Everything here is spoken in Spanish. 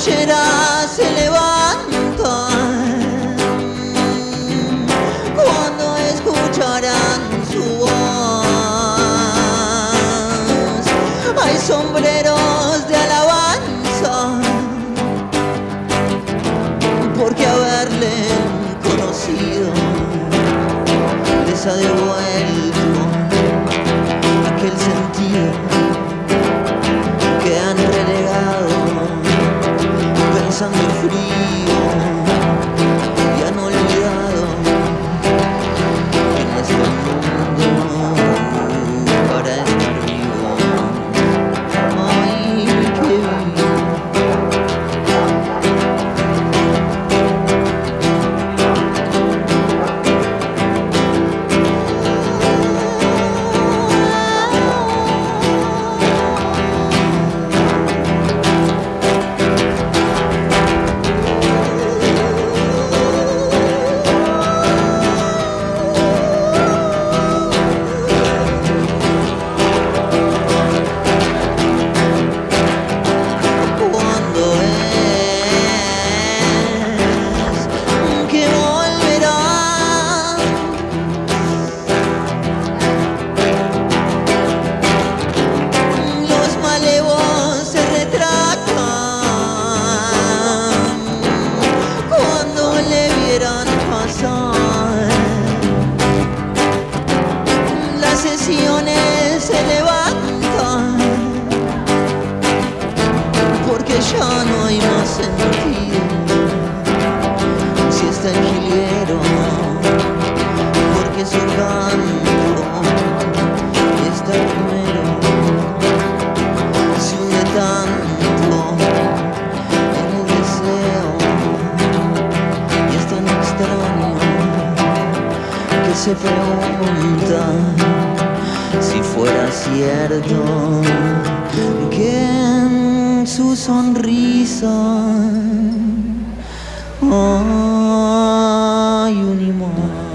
se levanta cuando escucharán su voz. Hay sombreros de alabanza porque haberle conocido les ha. rodeo. Sentido si está en Giliero porque su canto está primero. Se une tanto en el deseo y es tan extraño que se pregunta si fuera cierto que su sonrisa. Hay un imán.